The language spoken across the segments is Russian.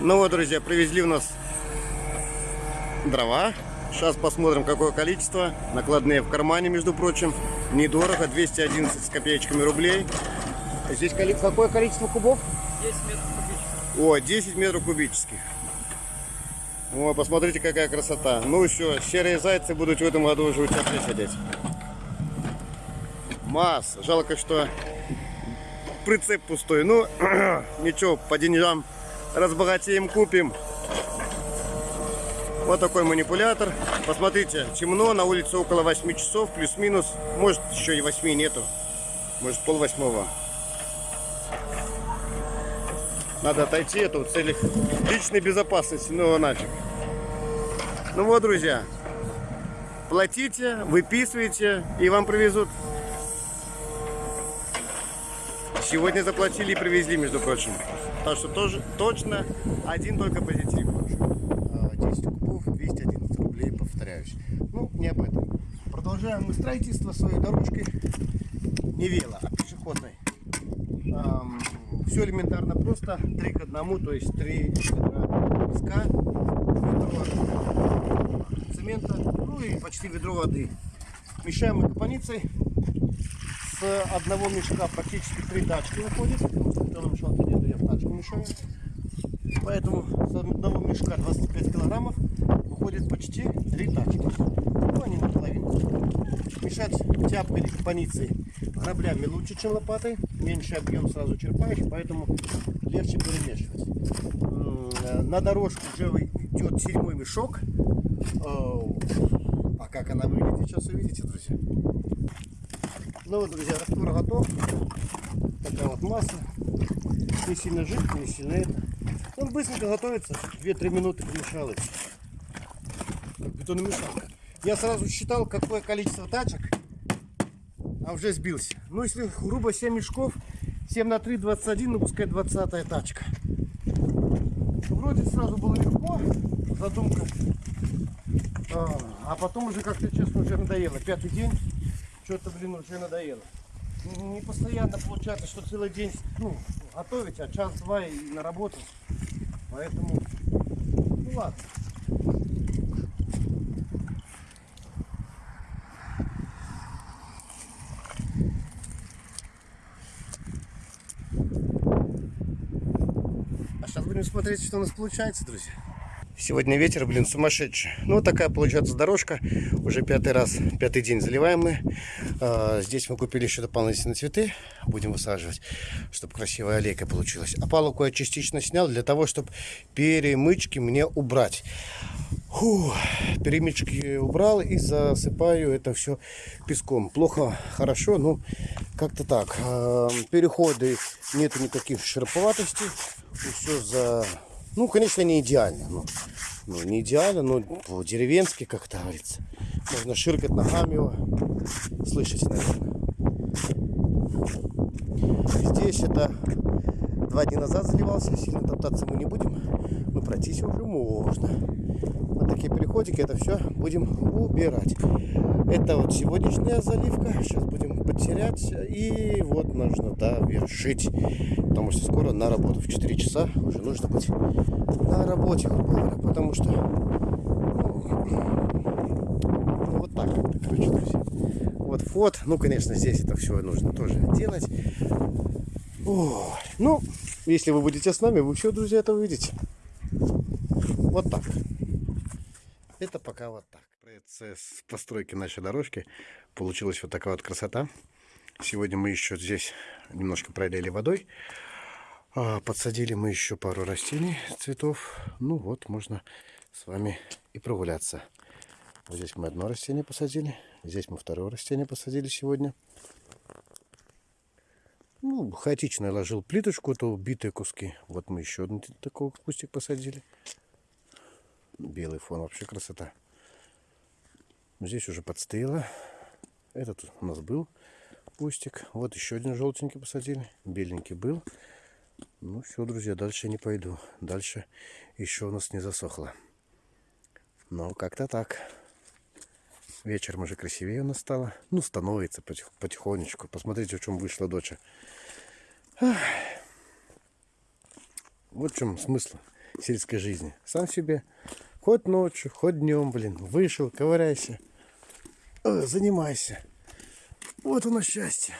Ну вот, друзья, привезли у нас дрова. Сейчас посмотрим, какое количество. Накладные в кармане, между прочим. Недорого, 211 с копеечками рублей. Здесь какое количество кубов? 10 метров кубических. О, 10 метров кубических. О, посмотрите, какая красота. Ну все, серые зайцы будут в этом году уже у тепле сидеть. Масса. Жалко, что прицеп пустой. Ну, ничего, по деньгам разбогатеем, купим. Вот такой манипулятор. Посмотрите, темно, на улице около 8 часов, плюс-минус. Может, еще и 8 нету. Может, пол восьмого. Надо отойти, это в целях личной безопасности, ну нафиг. Ну вот, друзья, платите, выписывайте, и вам привезут. Сегодня заплатили и привезли, между прочим. Так что тоже точно один только позитив. А, 10 кубов, 211 рублей, повторяюсь. Ну, не об этом. Продолжаем мы строительство своей дорожкой. Не вело, а пешеходной. все элементарно просто. 3 к 1, то есть 3 ведра песка, ведро цемента, ну и почти ведро воды. Мешаем мы капаницей. С одного мешка практически три тачки выходит. Том мешалке нету, я в тачку мешаю. Поэтому с одного мешка 25 килограммов выходит почти три тачки. Ну, они наполовину. Мешать тяпкой или капаницей граблями лучше, чем лопатой. Меньше объем сразу черпаешь, поэтому легче перемешивать. На дорожку уже идет седьмой мешок. А как она выглядит, сейчас увидите, друзья. Ну вот, друзья, раствор готов. Такая вот масса. Не сильно жидкая, не сильно это. Он быстренько готовится. 2-3 минуты помешал и всё. Как бетономешалка. Я сразу считал, какое количество тачек, а уже сбился. Ну, если грубо 7 мешков, 7 на 3, 21, ну пускай 20 тачка. Вроде сразу было легко, задумка. А, а потом уже как-то, честно, уже надоело. Пятый день, что-то, блин, уже надоело. Не- постоянно получается, что целый день ну, готовить, а час-два и на работу. Поэтому, ну ладно. А сейчас будем смотреть, что у нас получается, друзья. Сегодня ветер, блин, сумасшедший. Ну, вот такая получается дорожка. Уже пятый раз, пятый день заливаем мы. А, здесь мы купили еще дополнительные цветы. Будем высаживать, чтобы красивая аллейка получилась. А палку я частично снял для того, чтобы перемычки мне убрать. Фу, перемычки убрал и засыпаю это все песком. Плохо, хорошо, ну как-то так. А, Переходы нету никаких шероховатостей. Все за... Ну, конечно, не идеально. но- Ну, не идеально, но по-деревенски, как это говорится. Можно ширкать ногами его. Слышите, наверное. Здесь это два дня назад заливался. Сильно топтаться мы не будем. Но пройтись уже можно. Вот такие переходики, это все будем убирать. Это вот сегодняшняя заливка. Сейчас будем потерять. И вот нужно довершить. Потому что скоро на работу. В 4 часа уже нужно быть на работе. Потому что ну, вот так как-то, короче, друзья. Вот фот. Ну, конечно, здесь это все нужно тоже делать. Ой, ну, если вы будете с нами, вы все, друзья, это увидите. Вот так. Это пока вот так. Процесс постройки нашей дорожки. Получилась вот такая вот красота. Сегодня мы еще здесь немножко пролили водой. А, Подсадили мы еще пару растений, цветов. Ну вот, можно с вами и прогуляться. Вот здесь мы одно растение посадили. Здесь мы второе растение посадили сегодня. Ну, хаотично ложил плиточку, это убитые куски. Вот мы еще один такой кустик посадили. Белый фон, вообще красота. Здесь уже подстыло. Этот у нас был кустик. Вот еще один желтенький посадили. Беленький был. Ну все, друзья, дальше не пойду. Дальше еще у нас не засохло. Ну, как-то так. Вечером уже красивее у нас стало. Ну, становится потих- потихонечку. Посмотрите, в чем вышла доча. Вот в чем смысл. сельской жизни. Сам себе, хоть ночью, хоть днем, блин, вышел, ковыряйся, э, занимайся. Вот оно счастье.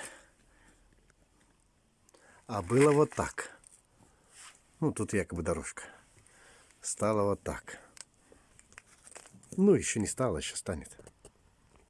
А было вот так. Ну, тут якобы дорожка. Стало вот так. Ну, еще не стало, еще станет.